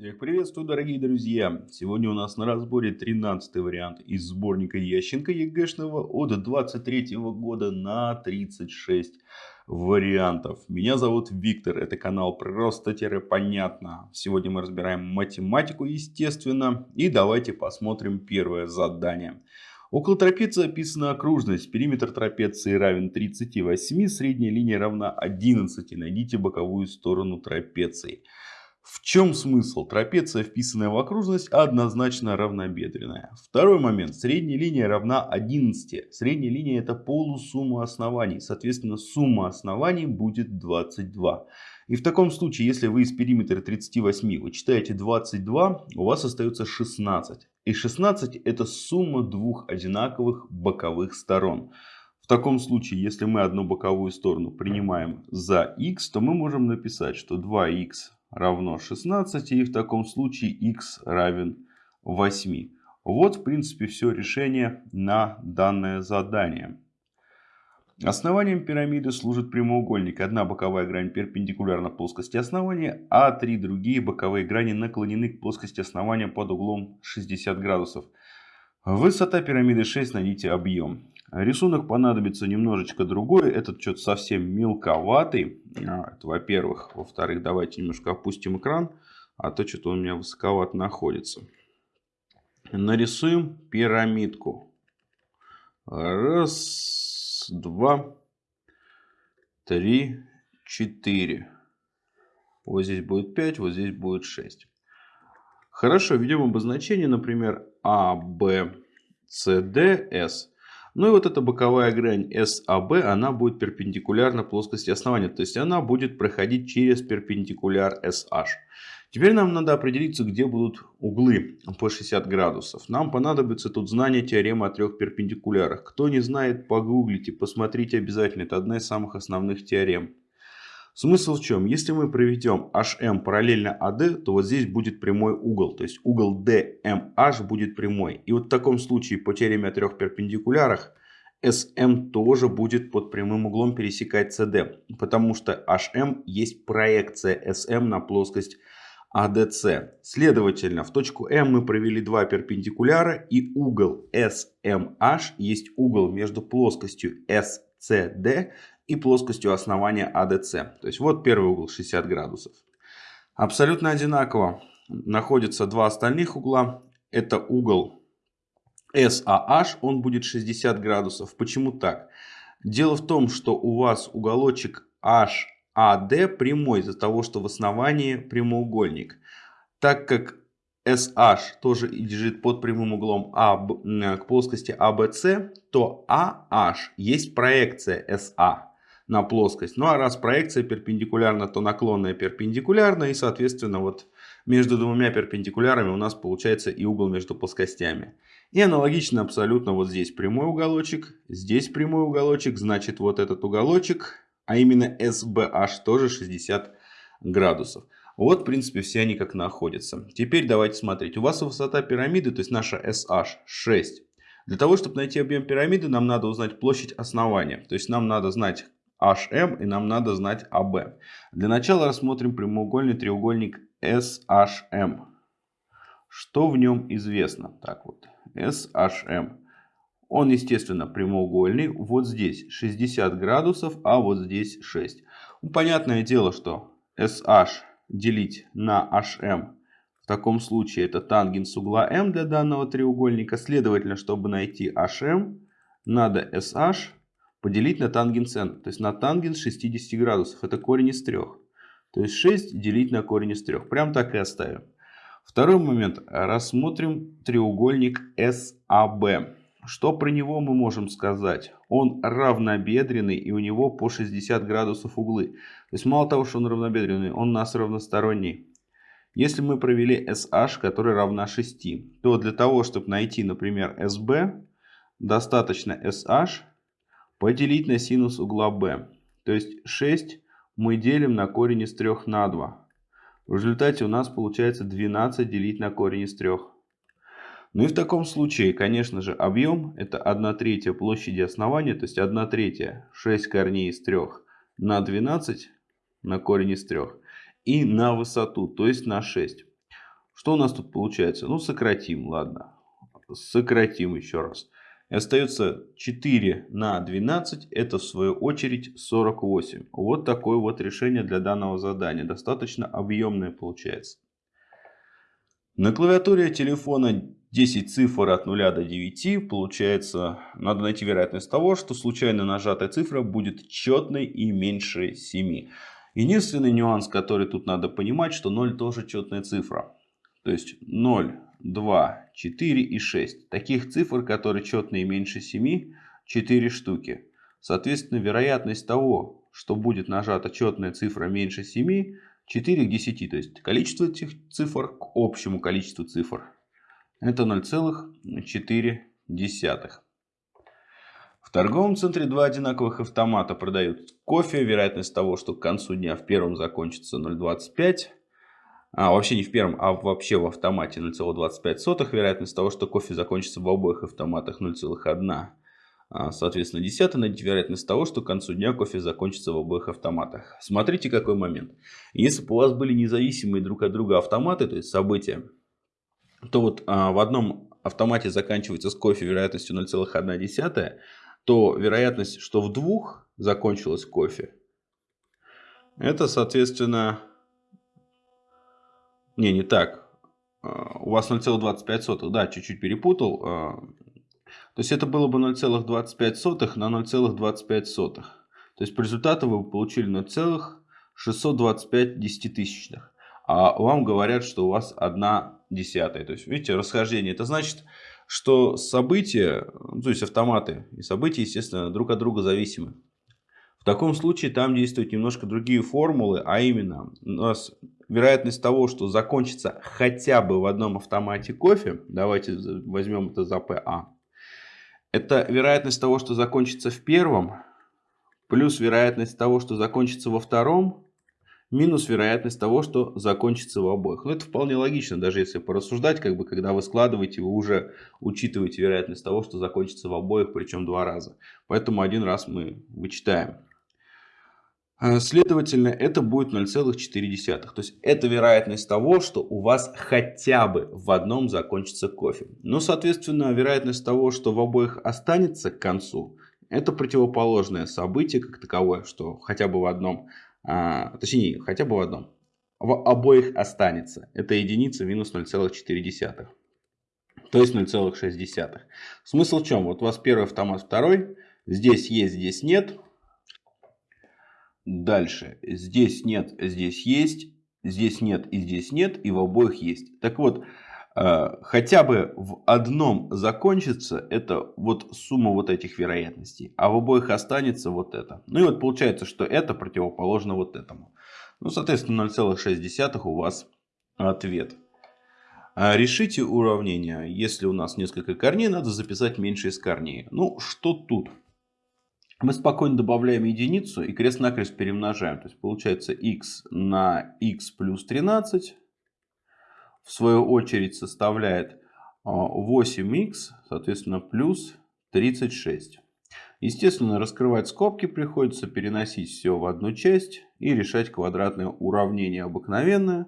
Всех приветствую, дорогие друзья! Сегодня у нас на разборе 13 вариант из сборника Ященко ЕГЭшного от 23 года на 36 вариантов. Меня зовут Виктор, это канал Просто-Понятно. Сегодня мы разбираем математику, естественно. И давайте посмотрим первое задание. Около трапеции описана окружность. Периметр трапеции равен 38, средняя линия равна 11. Найдите боковую сторону трапеции. В чем смысл? Трапеция, вписанная в окружность, однозначно равнобедренная. Второй момент. Средняя линия равна 11. Средняя линия это полусумма оснований. Соответственно, сумма оснований будет 22. И в таком случае, если вы из периметра 38 вычитаете 22, у вас остается 16. И 16 это сумма двух одинаковых боковых сторон. В таком случае, если мы одну боковую сторону принимаем за x, то мы можем написать, что 2х равно 16 и в таком случае x равен 8. Вот в принципе все решение на данное задание. Основанием пирамиды служит прямоугольник. Одна боковая грань перпендикулярна плоскости основания, а три другие боковые грани наклонены к плоскости основания под углом 60 градусов. Высота пирамиды 6, найдите объем. Рисунок понадобится немножечко другой. Этот что-то совсем мелковатый. А, во-первых. Во-вторых, давайте немножко опустим экран. А то что-то у меня высоковато находится. Нарисуем пирамидку. Раз, два, три, четыре. Вот здесь будет 5, вот здесь будет 6. Хорошо, введем обозначение, например, А, Б, С, Д, С. Ну и вот эта боковая грань SAB, она будет перпендикулярна плоскости основания. То есть она будет проходить через перпендикуляр SH. Теперь нам надо определиться, где будут углы по 60 градусов. Нам понадобится тут знание теоремы о трех перпендикулярах. Кто не знает, погуглите, посмотрите обязательно. Это одна из самых основных теорем. Смысл в чем? Если мы проведем HM параллельно AD, то вот здесь будет прямой угол. То есть угол DMH будет прямой. И вот в таком случае по теореме о трех перпендикулярах SM тоже будет под прямым углом пересекать CD. Потому что HM есть проекция SM на плоскость ADC. Следовательно, в точку M мы провели два перпендикуляра и угол SMH есть угол между плоскостью SCD и плоскостью основания ADC. То есть вот первый угол 60 градусов. Абсолютно одинаково находятся два остальных угла. Это угол SAH, он будет 60 градусов. Почему так? Дело в том, что у вас уголочек HAD прямой из-за того, что в основании прямоугольник. Так как SH тоже лежит под прямым углом А к плоскости ABC, то AH есть проекция SA на плоскость. Ну а раз проекция перпендикулярна, то наклонная перпендикулярна. И соответственно вот между двумя перпендикулярами у нас получается и угол между плоскостями. И аналогично абсолютно вот здесь прямой уголочек, здесь прямой уголочек, значит вот этот уголочек, а именно SBH тоже 60 градусов. Вот в принципе все они как находятся. Теперь давайте смотреть. У вас высота пирамиды, то есть наша SH 6. Для того, чтобы найти объем пирамиды, нам надо узнать площадь основания. То есть нам надо знать HM и нам надо знать AB. Для начала рассмотрим прямоугольный треугольник SHM. Что в нем известно? Так вот, SHM. Он, естественно, прямоугольный. Вот здесь 60 градусов, а вот здесь 6. Ну, понятное дело, что SH делить на HM в таком случае это тангенс угла M для данного треугольника. Следовательно, чтобы найти HM, надо SH поделить на тангенс n. То есть на тангенс 60 градусов. Это корень из 3. То есть 6 делить на корень из 3. Прям так и оставим. Второй момент. Рассмотрим треугольник SAB. Что про него мы можем сказать? Он равнобедренный и у него по 60 градусов углы. То есть мало того, что он равнобедренный, он у нас равносторонний. Если мы провели SH, которая равна 6, то для того, чтобы найти, например, SB, достаточно SH поделить на синус угла b. То есть 6 мы делим на корень из 3 на 2. В результате у нас получается 12 делить на корень из 3. Ну и в таком случае, конечно же, объем это 1 третья площади основания, то есть 1 третья 6 корней из 3 на 12 на корень из 3 и на высоту, то есть на 6. Что у нас тут получается? Ну, сократим, ладно. Сократим еще раз. И остается 4 на 12, это в свою очередь 48. Вот такое вот решение для данного задания. Достаточно объемное получается. На клавиатуре телефона 10 цифр от 0 до 9. Получается, надо найти вероятность того, что случайно нажатая цифра будет четной и меньше 7. Единственный нюанс, который тут надо понимать, что 0 тоже четная цифра. То есть 0, 2, 4 и 6. Таких цифр, которые четные меньше 7, 4 штуки. Соответственно, вероятность того, что будет нажата четная цифра меньше 7, 4 к 10. То есть количество этих цифр к общему количеству цифр. Это 0,4. В торговом центре два одинаковых автомата продают кофе. Вероятность того, что к концу дня в первом закончится 0,25. А, вообще не в первом, а вообще в автомате 0,25. Вероятность того, что кофе закончится в обоих автоматах 0,1. А, соответственно, десятая найти вероятность того, что к концу дня кофе закончится в обоих автоматах. Смотрите, какой момент. Если бы у вас были независимые друг от друга автоматы, то есть события, то вот а, в одном автомате заканчивается с кофе вероятностью 0,1, то вероятность, что в двух закончилось кофе, это, соответственно... Не, не так. А, у вас 0,25. Да, чуть-чуть перепутал. А, то есть это было бы 0,25 на 0,25. То есть по результату вы получили 0,625 десятитысячных. А вам говорят, что у вас 1 десятая. То есть, видите, расхождение. Это значит, что события, ну, то есть автоматы и события, естественно, друг от друга зависимы. В таком случае там действуют немножко другие формулы, а именно у нас вероятность того, что закончится хотя бы в одном автомате кофе, давайте возьмем это за ПА, это вероятность того, что закончится в первом, плюс вероятность того, что закончится во втором, минус вероятность того, что закончится в обоих. Ну, это вполне логично, даже если порассуждать, как бы, когда вы складываете, вы уже учитываете вероятность того, что закончится в обоих, причем два раза. Поэтому один раз мы вычитаем. А, следовательно, это будет 0,4. То есть, это вероятность того, что у вас хотя бы в одном закончится кофе. Но, соответственно, вероятность того, что в обоих останется к концу, это противоположное событие как таковое, что хотя бы в одном а, точнее, хотя бы в одном. В обоих останется. Это единица минус 0,4. То есть 0,6. Смысл в чем? Вот у вас первый автомат, второй. Здесь есть, здесь нет. Дальше. Здесь нет, здесь есть. Здесь нет и здесь нет. И в обоих есть. Так вот, Э, хотя бы в одном закончится, это вот сумма вот этих вероятностей, а в обоих останется вот это. Ну и вот получается, что это противоположно вот этому. Ну, соответственно, 0,6 у вас ответ. А решите уравнение. Если у нас несколько корней, надо записать меньше из корней. Ну, что тут? Мы спокойно добавляем единицу и крест-накрест перемножаем. То есть получается x на x плюс 13 в свою очередь составляет 8х, а, соответственно, плюс 36. Естественно, раскрывать скобки приходится, переносить все в одну часть и решать квадратное уравнение обыкновенное.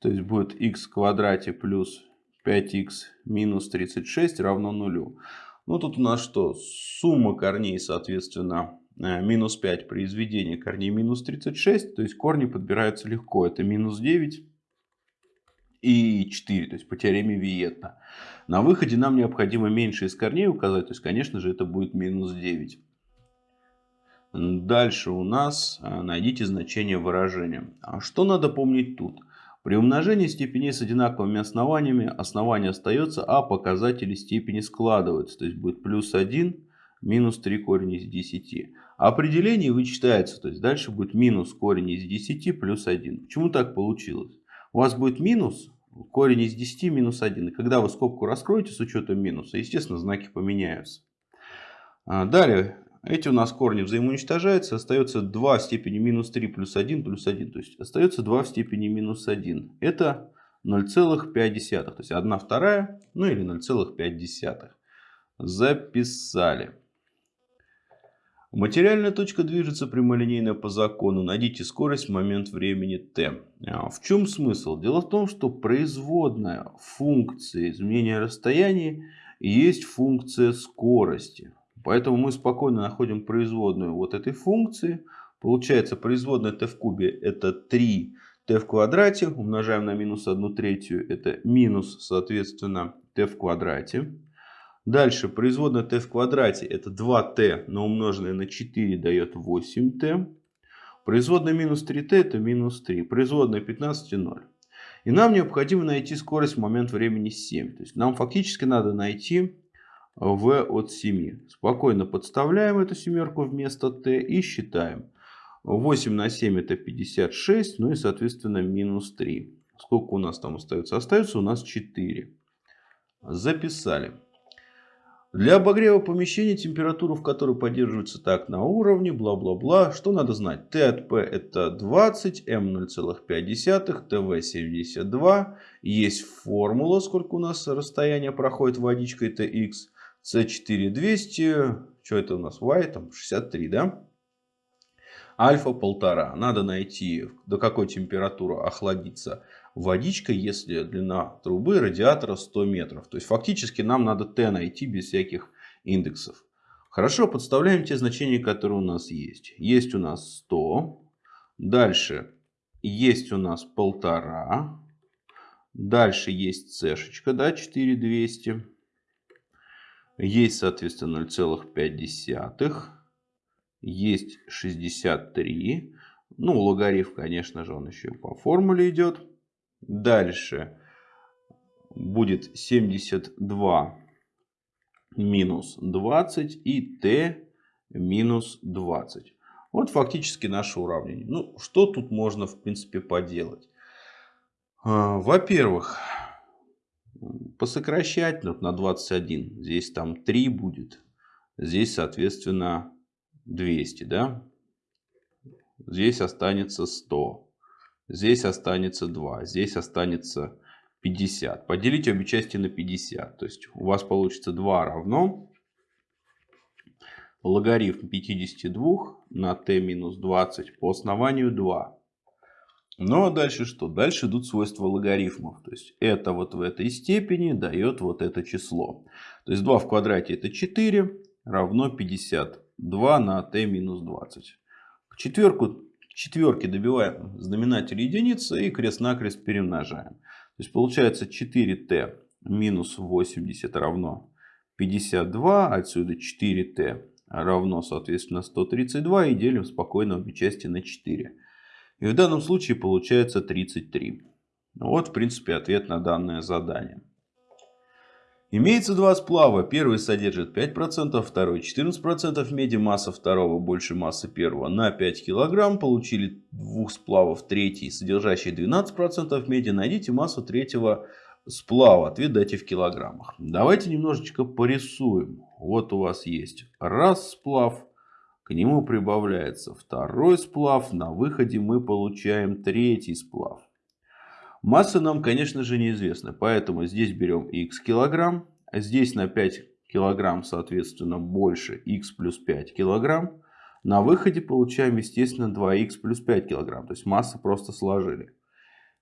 То есть будет х в квадрате плюс 5х минус 36 равно нулю. Ну тут у нас что? Сумма корней, соответственно, э, минус 5 при изведении корней минус 36. То есть корни подбираются легко. Это минус 9 и 4, то есть по теореме Виетта. На выходе нам необходимо меньше из корней указать, то есть, конечно же, это будет минус 9. Дальше у нас а, найдите значение выражения. А что надо помнить тут? При умножении степеней с одинаковыми основаниями основание остается, а показатели степени складываются. То есть будет плюс 1, минус 3 корень из 10. А определение вычитается, то есть дальше будет минус корень из 10 плюс 1. Почему так получилось? У вас будет минус, корень из 10 минус 1. И когда вы скобку раскроете с учетом минуса, естественно, знаки поменяются. А, далее, эти у нас корни взаимоуничтожаются. Остается 2 в степени минус 3 плюс 1 плюс 1. То есть остается 2 в степени минус 1. Это 0,5. То есть 1 вторая, ну или 0,5. Записали. Материальная точка движется прямолинейно по закону. Найдите скорость в момент времени t. А, в чем смысл? Дело в том, что производная функции изменения расстояния есть функция скорости. Поэтому мы спокойно находим производную вот этой функции. Получается производная t в кубе это 3 t в квадрате. Умножаем на минус 1 третью. Это минус соответственно t в квадрате. Дальше производная t в квадрате это 2t, но умноженное на 4 дает 8t. Производная минус 3t это минус 3. Производная 15 0. И нам необходимо найти скорость в момент времени 7. То есть нам фактически надо найти v от 7. Спокойно подставляем эту семерку вместо t и считаем. 8 на 7 это 56, ну и соответственно минус 3. Сколько у нас там остается? Остается у нас 4. Записали. Для обогрева помещения температуру, в которой поддерживается так на уровне, бла-бла-бла. Что надо знать? Т от П это 20, М 0,5, ТВ 72. Есть формула, сколько у нас расстояние проходит водичкой TX. С4 200. Что это у нас? Y там 63, да? Альфа полтора. Надо найти, до какой температуры охладится водичка, если длина трубы радиатора 100 метров. То есть фактически нам надо t найти без всяких индексов. Хорошо, подставляем те значения, которые у нас есть. Есть у нас 100. Дальше есть у нас полтора. Дальше есть цешечка, да, 4200. Есть, соответственно, 0,5. Есть 63. Ну, логарифм, конечно же, он еще по формуле идет. Дальше будет 72 минус 20 и t минус 20. Вот фактически наше уравнение. Ну, что тут можно в принципе поделать? А, во-первых, посокращать на 21. Здесь там 3 будет. Здесь, соответственно, 200. Да? Здесь останется 100. Здесь останется 2. Здесь останется 50. Поделите обе части на 50. То есть у вас получится 2 равно логарифм 52 на t минус 20 по основанию 2. Ну а дальше что? Дальше идут свойства логарифмов. То есть это вот в этой степени дает вот это число. То есть 2 в квадрате это 4 равно 52 на t минус 20. К четверку четверки добиваем знаменатель единицы и крест-накрест перемножаем. То есть получается 4t минус 80 равно 52. Отсюда 4t равно соответственно 132. И делим спокойно обе части на 4. И в данном случае получается 33. Вот в принципе ответ на данное задание. Имеется два сплава. Первый содержит 5%, второй 14% меди. Масса второго больше массы первого на 5 кг. Получили двух сплавов третий, содержащий 12% меди. Найдите массу третьего сплава. Ответ дайте в килограммах. Давайте немножечко порисуем. Вот у вас есть раз сплав. К нему прибавляется второй сплав. На выходе мы получаем третий сплав. Масса нам, конечно же, неизвестна, поэтому здесь берем x килограмм, а здесь на 5 килограмм, соответственно, больше x плюс 5 килограмм. На выходе получаем, естественно, 2х плюс 5 килограмм, то есть массы просто сложили.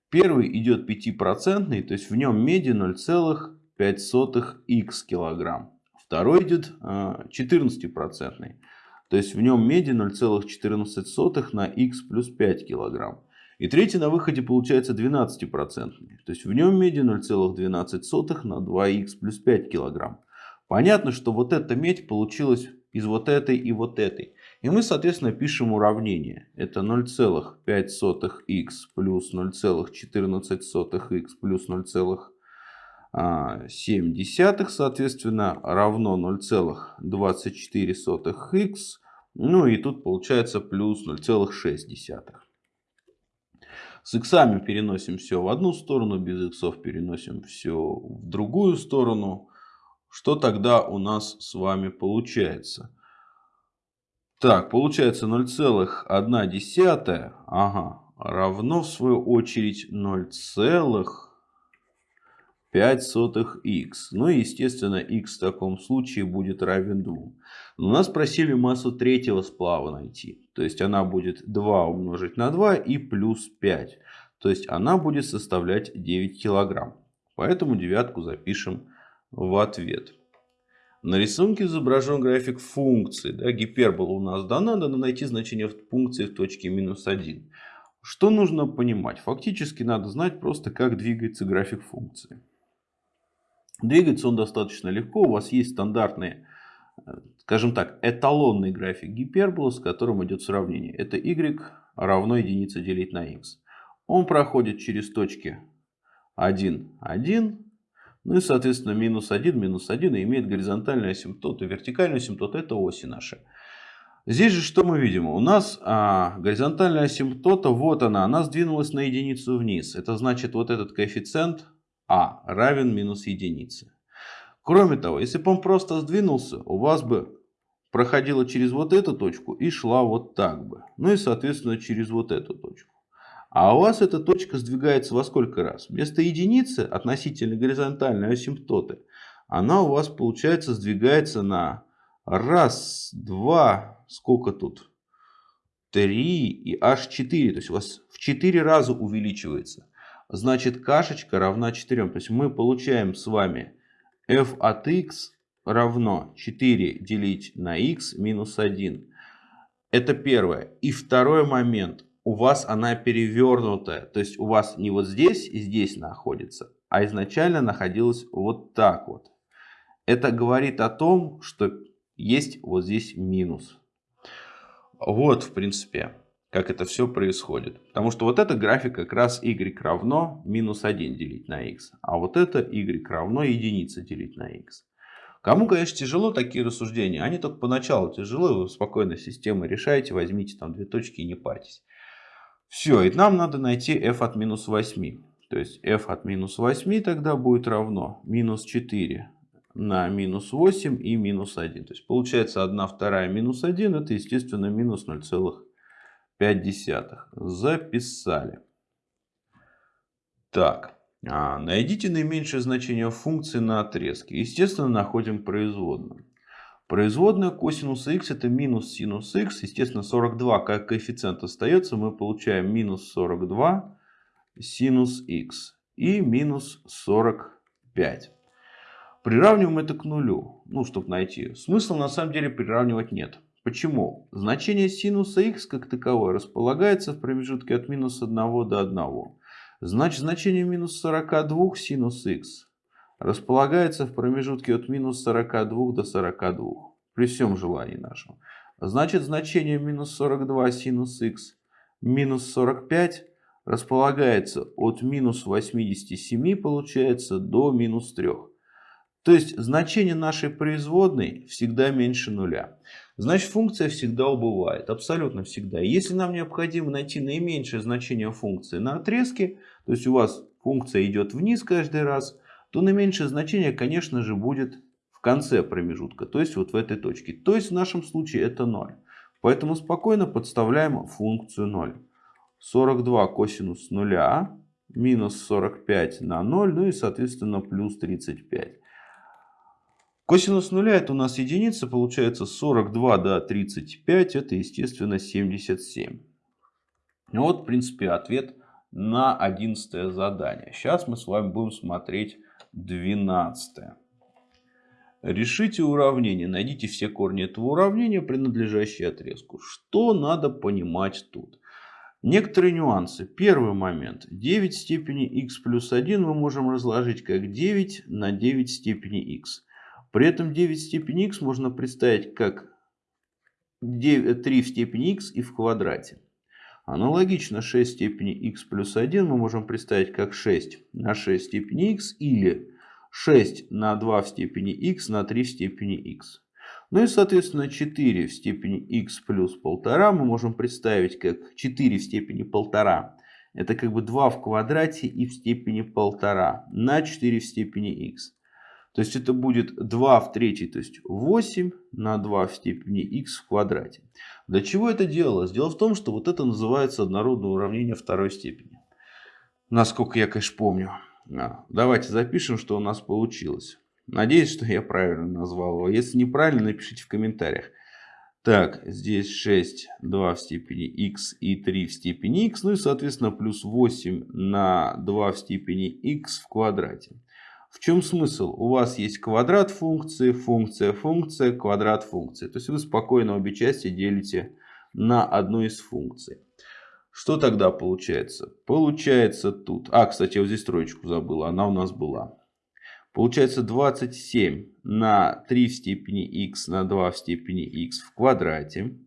Первый идет 5%, то есть в нем меди 0,5х килограмм. Второй идет 14%, то есть в нем меди 0,14 на х плюс 5 килограмм. И третий на выходе получается 12%. То есть в нем меди 0,12 на 2х плюс 5 кг. Понятно, что вот эта медь получилась из вот этой и вот этой. И мы, соответственно, пишем уравнение. Это 0,5х плюс 0,14х плюс 0,7, соответственно, равно 0,24х. Ну и тут получается плюс 0,6. С иксами переносим все в одну сторону, без иксов переносим все в другую сторону. Что тогда у нас с вами получается? Так, получается 0,1 ага, равно в свою очередь 0, 5 сотых x. Ну и, естественно, x в таком случае будет равен 2. Но нас просили массу третьего сплава найти. То есть она будет 2 умножить на 2 и плюс 5. То есть она будет составлять 9 килограмм. Поэтому девятку запишем в ответ. На рисунке изображен график функции. Да, гипербола у нас дана, надо найти значение функции в точке минус 1. Что нужно понимать? Фактически надо знать просто, как двигается график функции. Двигается он достаточно легко. У вас есть стандартный, э, скажем так, эталонный график гиперболы, с которым идет сравнение. Это y равно единице делить на x. Он проходит через точки 1, 1, ну и, соответственно, минус 1, минус 1 и имеет горизонтальную асимптоту, вертикальную асимптоту. Это оси наши. Здесь же что мы видим? У нас а, горизонтальная асимптота, вот она, она сдвинулась на единицу вниз. Это значит, вот этот коэффициент а равен минус единице. Кроме того, если бы он просто сдвинулся, у вас бы проходила через вот эту точку и шла вот так бы. Ну и, соответственно, через вот эту точку. А у вас эта точка сдвигается во сколько раз? Вместо единицы относительно горизонтальной асимптоты, она у вас, получается, сдвигается на раз, два, сколько тут? Три и аж четыре. То есть у вас в четыре раза увеличивается. Значит, кашечка равна 4. То есть мы получаем с вами f от x равно 4 делить на x минус 1. Это первое. И второй момент у вас она перевернутая. То есть у вас не вот здесь и здесь находится, а изначально находилась вот так вот. Это говорит о том, что есть вот здесь минус. Вот, в принципе, как это все происходит. Потому что вот эта графика как раз y равно минус 1 делить на x. А вот это y равно единица делить на x. Кому, конечно, тяжело такие рассуждения. Они только поначалу тяжело. Вы спокойно системы решаете. Возьмите там две точки и не парьтесь. Все, и нам надо найти f от минус 8. То есть f от минус 8 тогда будет равно минус 4 на минус 8 и минус 1. То есть получается 1 вторая минус 1, это естественно минус 0,5. Записали. Так, а, найдите наименьшее значение функции на отрезке. Естественно, находим производную. Производная косинуса х это минус синус х. Естественно, 42 как коэффициент остается. Мы получаем минус 42 синус х и минус 45. Приравниваем это к нулю. Ну, чтобы найти. Смысла на самом деле приравнивать нет. Почему? Значение синуса х как таковое располагается в промежутке от минус 1 до 1. Значит, значение минус 42 синус х располагается в промежутке от минус 42 до 42, при всем желании нашем. Значит, значение минус 42 синус х минус 45 располагается от минус 87, получается, до минус 3. То есть, значение нашей производной всегда меньше нуля. Значит, функция всегда убывает, абсолютно всегда. Если нам необходимо найти наименьшее значение функции на отрезке, то есть у вас функция идет вниз каждый раз, то наименьшее значение, конечно же, будет в конце промежутка, то есть вот в этой точке. То есть в нашем случае это 0. Поэтому спокойно подставляем функцию 0. 42 косинус 0 минус 45 на 0, ну и соответственно плюс 35. Косинус 0 это у нас единица, получается 42 до 35, это естественно 77. Вот в принципе ответ на 11 задание. Сейчас мы с вами будем смотреть 12. Решите уравнение. Найдите все корни этого уравнения, принадлежащие отрезку. Что надо понимать тут? Некоторые нюансы. Первый момент. 9 степени x плюс 1 мы можем разложить как 9 на 9 степени x. При этом 9 степени x можно представить как 9, 3 в степени x и в квадрате. Аналогично 6 степени x плюс 1 мы можем представить как 6 на 6 степени x или 6 на 2 в степени x на 3 в степени x. Ну и соответственно 4 в степени x плюс 1,5 мы можем представить как 4 в степени 1,5. Это как бы 2 в квадрате и в степени 1,5 на 4 в степени x. То есть это будет 2 в третьей, то есть 8 на 2 в степени x в квадрате. Для чего это делалось? Дело в том, что вот это называется однородное уравнение второй степени. Насколько я, конечно, помню. А, давайте запишем, что у нас получилось. Надеюсь, что я правильно назвал его. Если неправильно, напишите в комментариях. Так, здесь 6, 2 в степени x и 3 в степени x. Ну и, соответственно, плюс 8 на 2 в степени x в квадрате. В чем смысл? У вас есть квадрат функции, функция, функция, квадрат функции. То есть вы спокойно обе части делите на одну из функций. Что тогда получается? Получается тут... А, кстати, я вот здесь троечку забыл. Она у нас была. Получается 27 на 3 в степени x на 2 в степени x в квадрате.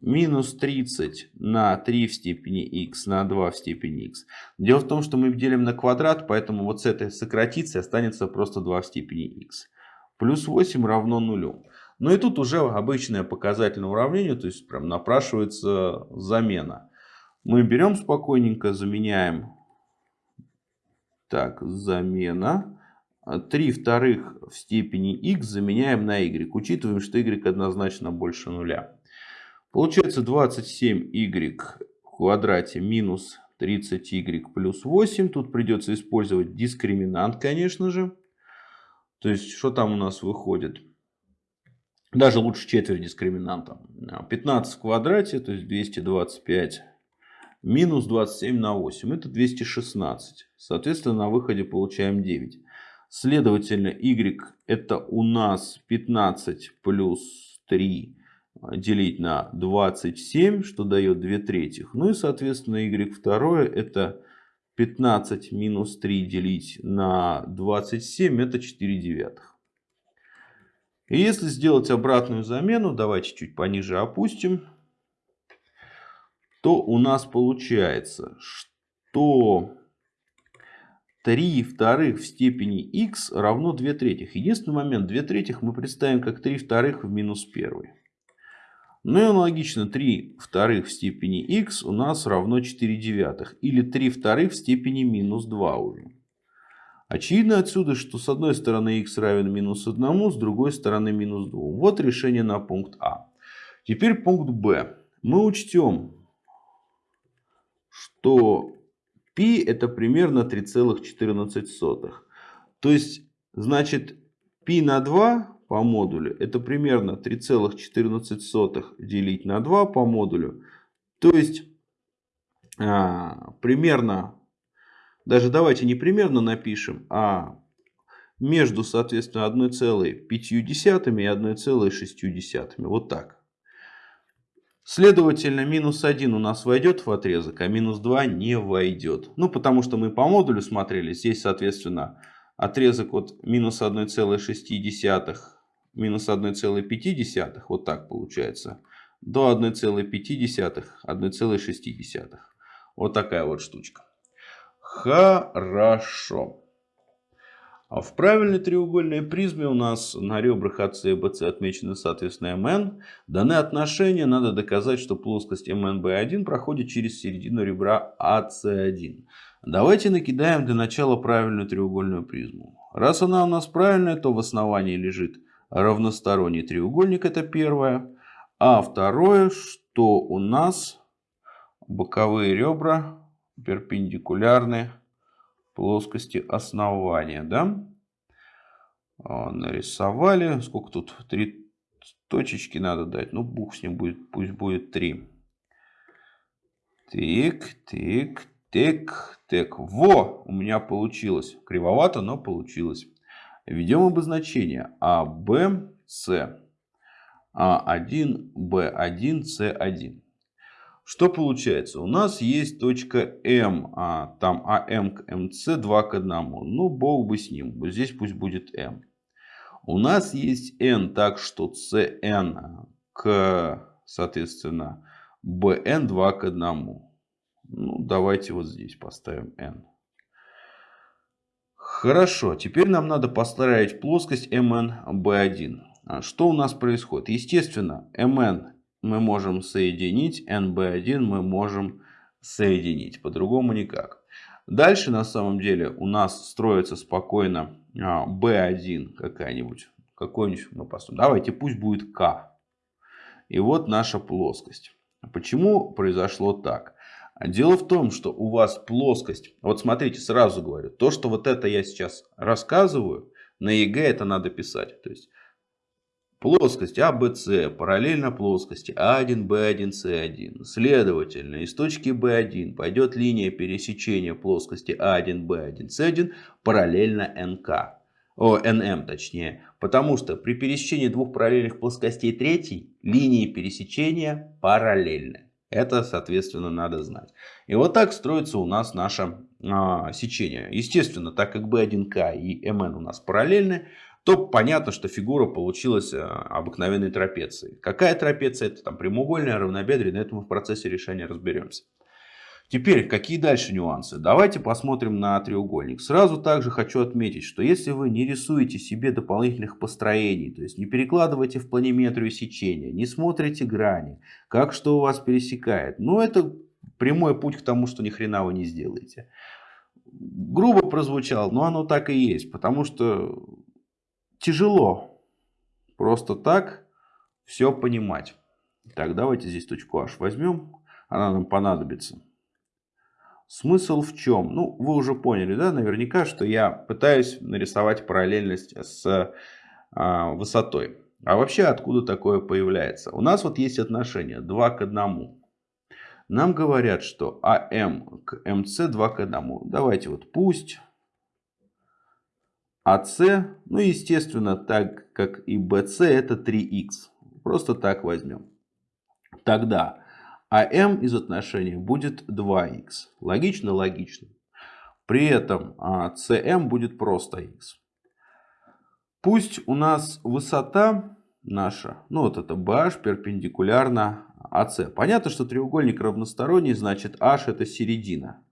Минус 30 на 3 в степени x на 2 в степени x. Дело в том, что мы делим на квадрат, поэтому вот с этой сократится останется просто 2 в степени x. Плюс 8 равно нулю. Ну и тут уже обычное показательное уравнение, то есть прям напрашивается замена. Мы берем спокойненько, заменяем. Так, замена. 3 вторых в степени x заменяем на y. Учитываем, что y однозначно больше нуля. Получается 27y в квадрате минус 30y плюс 8. Тут придется использовать дискриминант, конечно же. То есть, что там у нас выходит? Даже лучше четверть дискриминанта. 15 в квадрате, то есть 225 минус 27 на 8. Это 216. Соответственно, на выходе получаем 9. Следовательно, y это у нас 15 плюс 3 а, делить на 27, что дает 2 третьих. Ну и, соответственно, y второе это 15 минус 3 делить на 27, это 4 девятых. И если сделать обратную замену, давайте чуть пониже опустим, то у нас получается, что 3 вторых в степени x равно 2 третьих. Единственный момент, 2 третьих мы представим как 3 вторых в минус 1. Ну и аналогично 3 вторых в степени x у нас равно 4 девятых. Или 3 вторых в степени минус 2 уже. Очевидно отсюда, что с одной стороны x равен минус 1, с другой стороны минус 2. Вот решение на пункт А. Теперь пункт Б. Мы учтем, что Π это примерно 3,14. То есть, значит, π на 2 по модулю это примерно 3,14 делить на 2 по модулю. То есть, а, примерно, даже давайте не примерно напишем, а между, соответственно, 1,5 и 1,6. Вот так. Следовательно, минус 1 у нас войдет в отрезок, а минус 2 не войдет. Ну, потому что мы по модулю смотрели. Здесь, соответственно, отрезок от минус 1,6, минус 1,5, вот так получается, до 1,5, 1,6. Вот такая вот штучка. Хорошо. А в правильной треугольной призме у нас на ребрах АС и БС отмечены соответственно МН. Даны отношения, надо доказать, что плоскость МНБ1 проходит через середину ребра АС1. Давайте накидаем для начала правильную треугольную призму. Раз она у нас правильная, то в основании лежит равносторонний треугольник, это первое. А второе, что у нас боковые ребра перпендикулярны плоскости основания. Да? А, нарисовали. Сколько тут? Три точечки надо дать. Ну, бух с ним будет. Пусть будет три. Тик, тик, тик, тик. Во! У меня получилось. Кривовато, но получилось. Введем обозначение А, Б, С. А1, Б1, С1. Что получается? У нас есть точка М, а, там АМ к МС 2 к 1. Ну, бог бы с ним. Здесь пусть будет М. У нас есть N, так что CN к, соответственно, BN 2 к 1. Ну, давайте вот здесь поставим N. Хорошо, теперь нам надо построить плоскость MN B1. А что у нас происходит? Естественно, MN мы можем соединить, NB1 мы можем соединить. По-другому никак. Дальше на самом деле у нас строится спокойно B1 а, какая-нибудь. Какой-нибудь мы построим. Давайте пусть будет K. И вот наша плоскость. Почему произошло так? Дело в том, что у вас плоскость, вот смотрите, сразу говорю, то, что вот это я сейчас рассказываю, на ЕГЭ это надо писать. То есть плоскость ABC параллельно плоскости А1, Б1, С1. Следовательно, из точки B1 пойдет линия пересечения плоскости А1, Б1, С1 параллельно НК. О, НМ точнее. Потому что при пересечении двух параллельных плоскостей третьей линии пересечения параллельны. Это, соответственно, надо знать. И вот так строится у нас наше а, сечение. Естественно, так как B1К и МН у нас параллельны, то понятно, что фигура получилась а, обыкновенной трапецией. Какая трапеция? Это там прямоугольная, равнобедренная. Это мы в процессе решения разберемся. Теперь, какие дальше нюансы? Давайте посмотрим на треугольник. Сразу также хочу отметить, что если вы не рисуете себе дополнительных построений, то есть не перекладываете в планиметрию сечения, не смотрите грани, как что у вас пересекает, ну это прямой путь к тому, что ни хрена вы не сделаете. Грубо прозвучало, но оно так и есть, потому что тяжело просто так все понимать. Так, давайте здесь точку H возьмем, она нам понадобится. Смысл в чем? Ну, вы уже поняли, да, наверняка, что я пытаюсь нарисовать параллельность с а, высотой. А вообще откуда такое появляется? У нас вот есть отношение 2 к 1. Нам говорят, что АМ к МС 2 к 1. Давайте вот пусть АС, ну естественно, так как и БС это 3х. Просто так возьмем. Тогда а m из отношения будет 2х. Логично? Логично. При этом cm а, будет просто x. Пусть у нас высота наша, ну вот это BH перпендикулярна AC. Понятно, что треугольник равносторонний, значит H это середина.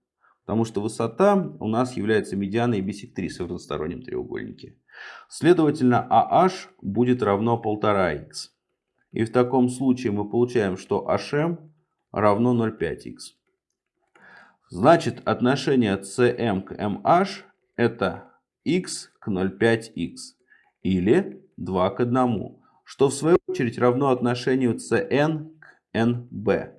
Потому что высота у нас является медианой и бисектрисой в равностороннем треугольнике. Следовательно, AH будет равно 1,5х. И в таком случае мы получаем, что HM равно 0,5х. Значит, отношение cm к mh это x к 0,5х или 2 к 1, что в свою очередь равно отношению cn к nb.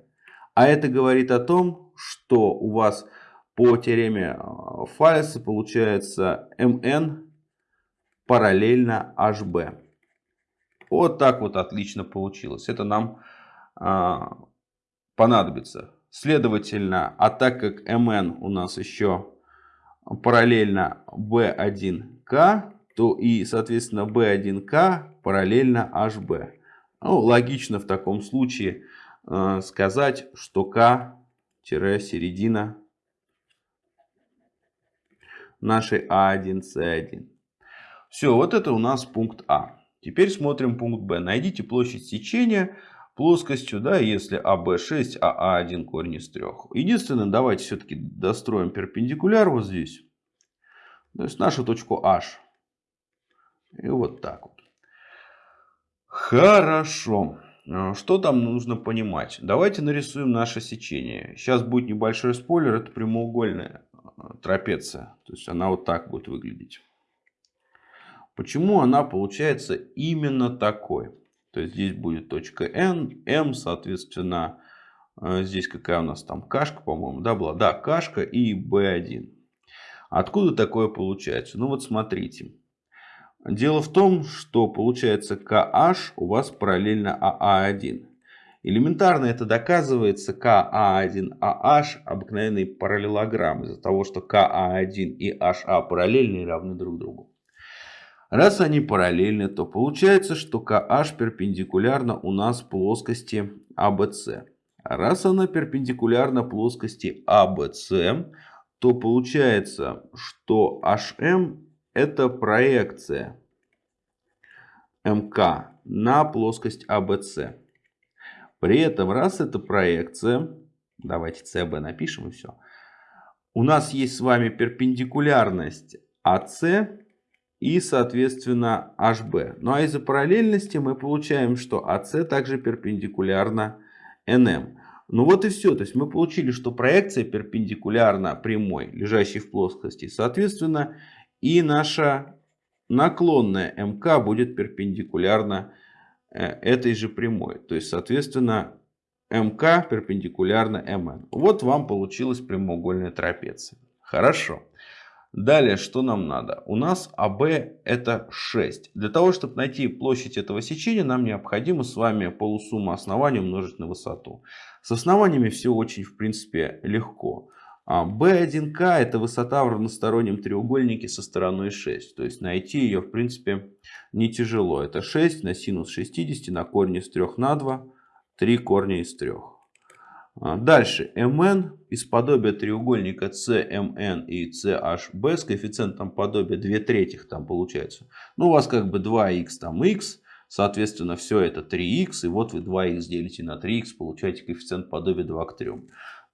А это говорит о том, что у вас по теореме э, Фалеса получается mn параллельно hb. Вот так вот отлично получилось. Это нам а, понадобится. Следовательно, а так как mn у нас еще параллельно b1k, то и, соответственно, b1k параллельно hb. Ну, логично в таком случае э, сказать, что k-середина нашей a1c1. Все, вот это у нас пункт А. Теперь смотрим пункт Б. Найдите площадь сечения плоскостью, да, если АБ6, а А1 корень из 3. Единственное, давайте все-таки достроим перпендикуляр вот здесь. То есть нашу точку H. И вот так вот. Хорошо. А, что там нужно понимать? Давайте нарисуем наше сечение. Сейчас будет небольшой спойлер. Это прямоугольная а, трапеция. То есть она вот так будет выглядеть. Почему она получается именно такой? То есть здесь будет точка N, M, соответственно, э, здесь какая у нас там кашка, по-моему, да, была? Да, кашка и B1. Откуда такое получается? Ну вот смотрите. Дело в том, что получается KH у вас параллельно AA1. Элементарно это доказывается KA1AH обыкновенный параллелограмм из-за того, что KA1 и HA параллельны и равны друг другу. Раз они параллельны, то получается, что KH перпендикулярна у нас плоскости ABC. А раз она перпендикулярна плоскости ABC, то получается, что HM это проекция МК на плоскость ABC. При этом, раз это проекция, давайте CB напишем и все. У нас есть с вами перпендикулярность AC и, соответственно, HB. Ну а из-за параллельности мы получаем, что AC также перпендикулярна NM. Ну вот и все. То есть мы получили, что проекция перпендикулярна прямой, лежащей в плоскости. Соответственно, и наша наклонная МК будет перпендикулярна э, этой же прямой. То есть, соответственно, МК перпендикулярно МН. Вот вам получилась прямоугольная трапеция. Хорошо. Далее, что нам надо? У нас АБ это 6. Для того, чтобы найти площадь этого сечения, нам необходимо с вами полусумму оснований умножить на высоту. С основаниями все очень, в принципе, легко. B1К а, это высота в равностороннем треугольнике со стороной 6. То есть найти ее, в принципе, не тяжело. Это 6 на синус 60 на корень из 3 на 2. 3 корня из 3. А, дальше mn из подобия треугольника CMN и CHB с коэффициентом подобия 2 третьих там получается. Ну у вас как бы 2х там x, соответственно все это 3х, и вот вы 2х делите на 3х, получаете коэффициент подобия 2 к 3.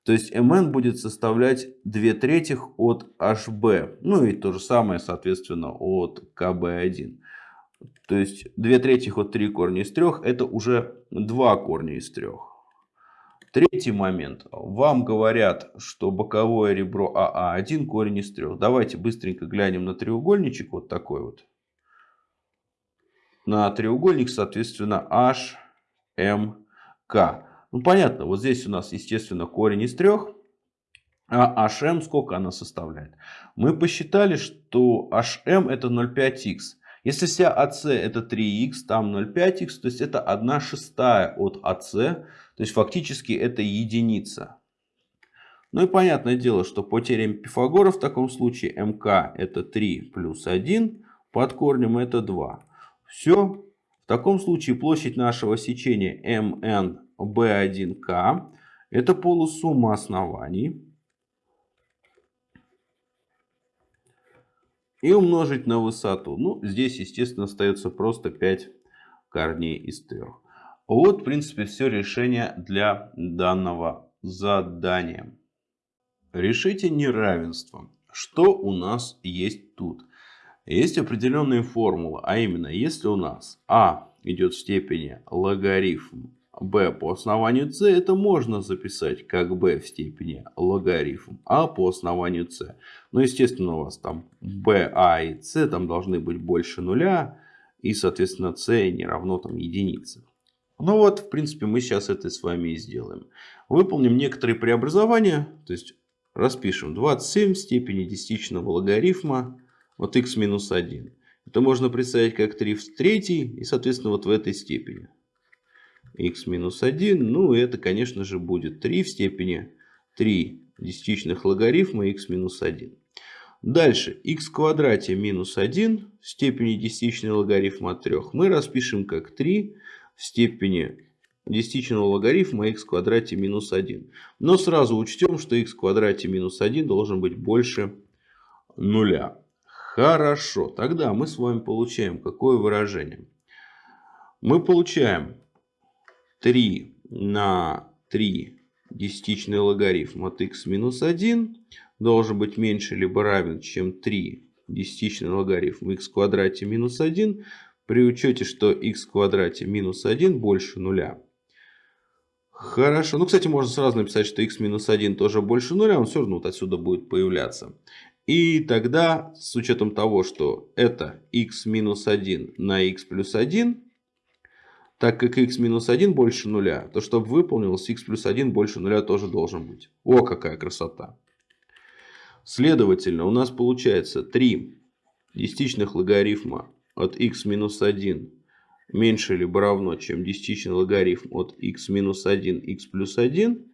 То есть mn будет составлять 2 третьих от hb, ну и то же самое соответственно от kb1. То есть 2 третьих от 3 корня из 3 это уже 2 корня из 3. Третий момент. Вам говорят, что боковое ребро АА 1 корень из 3. Давайте быстренько глянем на треугольничек. Вот такой вот. На треугольник, соответственно, HMK. Ну, понятно, вот здесь у нас, естественно, корень из 3. А HM сколько она составляет? Мы посчитали, что HM это 0,5х. Если вся АС это 3х, там 0,5х, то есть это 1 шестая от АС, то есть фактически это единица. Ну и понятное дело, что по теореме Пифагора в таком случае МК это 3 плюс 1, под корнем это 2. Все. В таком случае площадь нашего сечения МНБ1К это полусумма оснований. и умножить на высоту. Ну, здесь, естественно, остается просто 5 корней из 3. Вот, в принципе, все решение для данного задания. Решите неравенство. Что у нас есть тут? Есть определенные формулы, а именно, если у нас а идет в степени логарифм b по основанию c, это можно записать как b в степени логарифм а по основанию c. Но, естественно, у вас там b, a и c там должны быть больше нуля, и, соответственно, c не равно там единице. Ну вот, в принципе, мы сейчас это с вами и сделаем. Выполним некоторые преобразования, то есть распишем 27 в степени десятичного логарифма от x минус 1. Это можно представить как 3 в третьей и, соответственно, вот в этой степени x минус 1. Ну, это, конечно же, будет 3 в степени 3 десятичных логарифма x минус 1. Дальше x в квадрате минус 1 в степени десятичный логарифм от 3 мы распишем как 3 в степени десятичного логарифма x в квадрате минус 1. Но сразу учтем, что x в квадрате минус 1 должен быть больше нуля. Хорошо, тогда мы с вами получаем какое выражение? Мы получаем 3 на 3 десятичный логарифм от x минус 1 должен быть меньше либо равен, чем 3 десятичный логарифм x в квадрате минус 1 при учете, что x в квадрате минус 1 больше нуля. Хорошо. Ну, кстати, можно сразу написать, что x минус 1 тоже больше нуля. Он все равно вот отсюда будет появляться. И тогда, с учетом того, что это x минус 1 на x плюс 1, так как x минус 1 больше нуля, то чтобы выполнилось, x плюс 1 больше нуля тоже должен быть. О, какая красота! Следовательно, у нас получается 3 десятичных логарифма от x минус 1 меньше либо равно, чем десятичный логарифм от x минус 1, x плюс 1,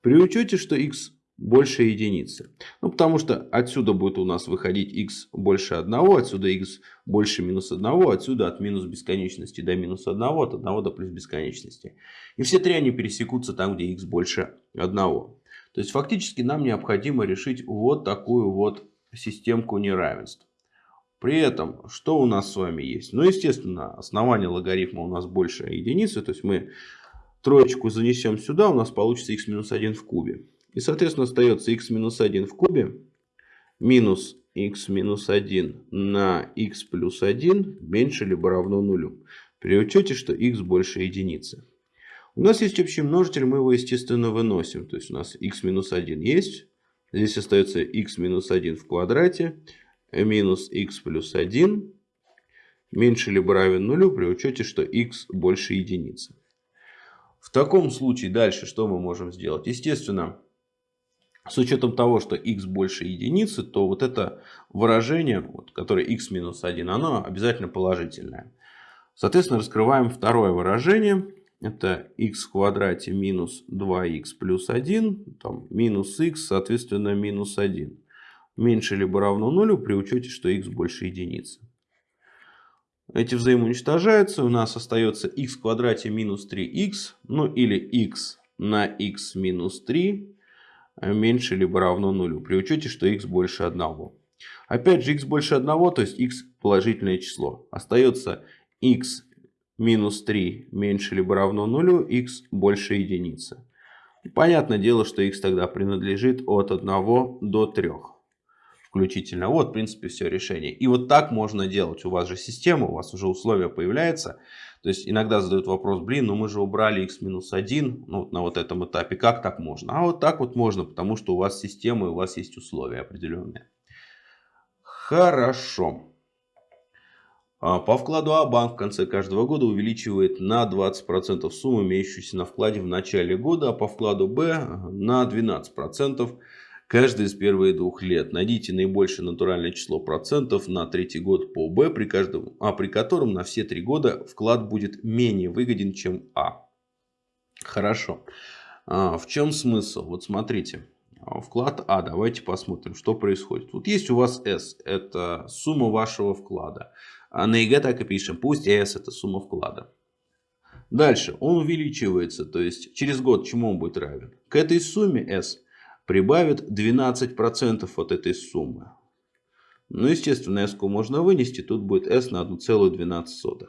при учете, что x больше единицы. Ну, потому что отсюда будет у нас выходить x больше 1, отсюда x больше минус 1, отсюда от минус бесконечности до минус 1, от 1 до плюс бесконечности. И все три они пересекутся там, где x больше 1. То есть, фактически нам необходимо решить вот такую вот системку неравенств. При этом, что у нас с вами есть? Ну, естественно, основание логарифма у нас больше единицы. То есть, мы троечку занесем сюда, у нас получится x минус 1 в кубе. И, соответственно, остается x минус 1 в кубе минус x минус 1 на x плюс 1 меньше либо равно нулю. При учете, что x больше единицы. У нас есть общий множитель, мы его, естественно, выносим. То есть у нас x минус 1 есть. Здесь остается x минус 1 в квадрате минус x плюс 1 меньше либо равен нулю при учете, что x больше единицы. В таком случае дальше что мы можем сделать? Естественно, с учетом того, что x больше единицы, то вот это выражение, вот, которое x минус 1, оно обязательно положительное. Соответственно, раскрываем второе выражение. Это x в квадрате минус 2x плюс 1, там, минус x, соответственно, минус 1. Меньше либо равно нулю при учете, что x больше единицы. Эти взаимоуничтожаются. У нас остается x в квадрате минус 3x, ну или x на x минус 3 меньше либо равно нулю, при учете, что x больше 1. Опять же, x больше 1, то есть x положительное число. Остается x минус 3 меньше либо равно нулю, x больше единицы. понятное дело, что x тогда принадлежит от 1 до 3 включительно. Вот, в принципе, все решение. И вот так можно делать. У вас же система, у вас уже условия появляются. То есть иногда задают вопрос, блин, ну мы же убрали x минус 1 ну, вот на вот этом этапе. Как так можно? А вот так вот можно, потому что у вас система и у вас есть условия определенные. Хорошо. А, по вкладу А банк в конце каждого года увеличивает на 20% сумму, имеющуюся на вкладе в начале года, а по вкладу Б на 12% каждый из первых двух лет. Найдите наибольшее натуральное число процентов на третий год по Б, при, каждом, а при котором на все три года вклад будет менее выгоден, чем А. Хорошо. А, в чем смысл? Вот смотрите. Вклад А. Давайте посмотрим, что происходит. Вот есть у вас S. Это сумма вашего вклада. А на ЕГЭ так и пишем. Пусть S это сумма вклада. Дальше. Он увеличивается. То есть через год чему он будет равен? К этой сумме S прибавит 12% от этой суммы. Ну, естественно, s можно вынести, тут будет s на 1,12.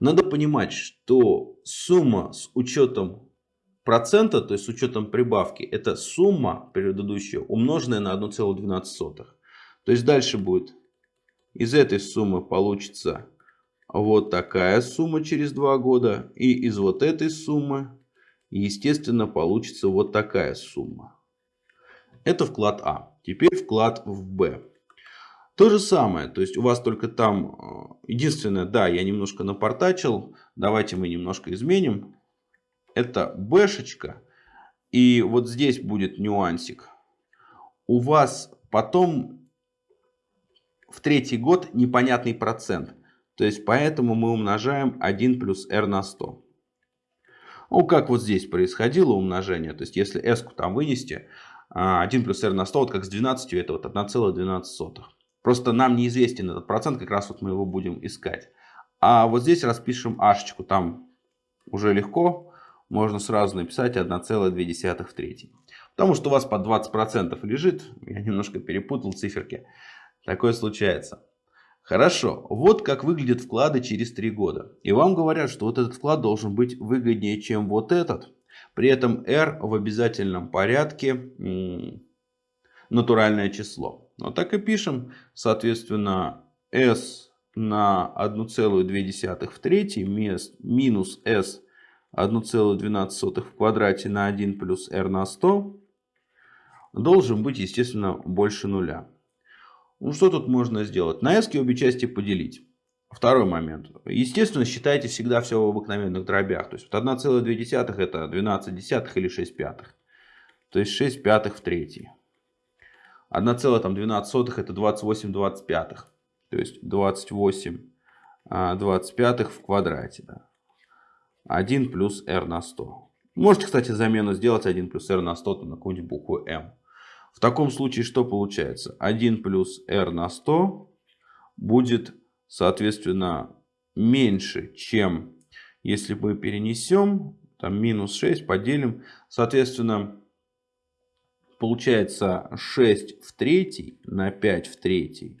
Надо понимать, что сумма с учетом процента, то есть с учетом прибавки, это сумма предыдущая, умноженная на 1,12. То есть дальше будет, из этой суммы получится вот такая сумма через 2 года. И из вот этой суммы, естественно, получится вот такая сумма. Это вклад А. Теперь вклад в Б. То же самое, то есть у вас только там, э, единственное, да, я немножко напортачил, давайте мы немножко изменим. Это Бшечка, и вот здесь будет нюансик. У вас потом в третий год непонятный процент, то есть поэтому мы умножаем 1 плюс r на 100. Ну, как вот здесь происходило умножение, то есть если s там вынести, 1 а, плюс r на 100, вот как с 12, это вот 1,12. Просто нам неизвестен этот процент, как раз вот мы его будем искать. А вот здесь распишем ашечку, там уже легко, можно сразу написать 1,2 в третьей. Потому что у вас по 20% лежит, я немножко перепутал циферки, такое случается. Хорошо, вот как выглядят вклады через 3 года. И вам говорят, что вот этот вклад должен быть выгоднее, чем вот этот. При этом r в обязательном порядке натуральное число. Вот так и пишем. Соответственно, s на 1,2 в третьей минус s 1,12 в квадрате на 1 плюс r на 100 должен быть, естественно, больше нуля. Ну, что тут можно сделать? На s обе части поделить. Второй момент. Естественно, считайте всегда все в обыкновенных дробях. То есть вот 1,2 это 12 десятых или 6 пятых. То есть 6 пятых в третьей. 1,12 это 28 25. То есть 28 25 в квадрате. Да. 1 плюс r на 100. Можете, кстати, замену сделать 1 плюс r на 100 на какую-нибудь букву m. В таком случае что получается? 1 плюс r на 100 будет соответственно, меньше, чем если мы перенесем, там минус 6 поделим, соответственно, получается 6 в третий на 5 в третий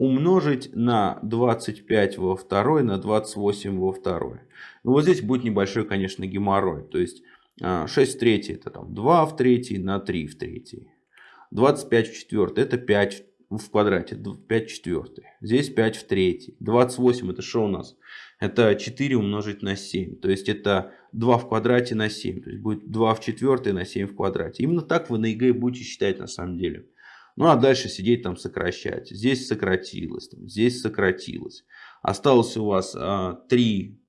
умножить на 25 во второй на 28 во второй. Ну, вот здесь будет небольшой, конечно, геморрой. То есть 6 а, в третий это там 2 в третий на 3 в третий. 25 в четвертый это 5 в квадрате 5 четвертый. Здесь 5 в третий. 28 это что у нас? Это 4 умножить на 7. То есть это 2 в квадрате на 7. То есть будет 2 в четвертой на 7 в квадрате. Именно так вы на ЕГЭ будете считать на самом деле. Ну а дальше сидеть там сокращать. Здесь сократилось, там, здесь сократилось. Осталось у вас а, 3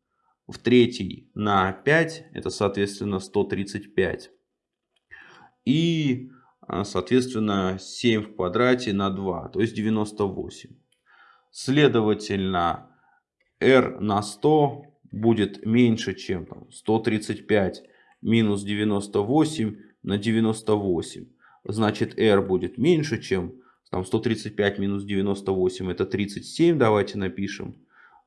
в третий на 5, это соответственно 135. И соответственно 7 в квадрате на 2, то есть 98. Следовательно, r на 100 будет меньше, чем там, 135 минус 98 на 98. Значит, r будет меньше, чем там, 135 минус 98 это 37. Давайте напишем.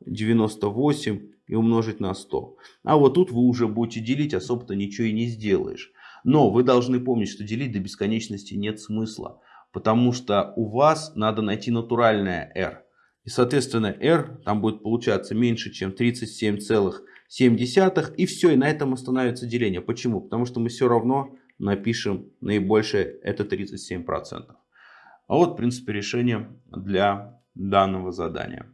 98 и умножить на 100. А вот тут вы уже будете делить, особо-то ничего и не сделаешь. Но вы должны помнить, что делить до бесконечности нет смысла. Потому что у вас надо найти натуральное r. И, соответственно, r там будет получаться меньше, чем 37,7. И все, и на этом остановится деление. Почему? Потому что мы все равно напишем наибольшее, это 37%. А вот, в принципе, решение для данного задания.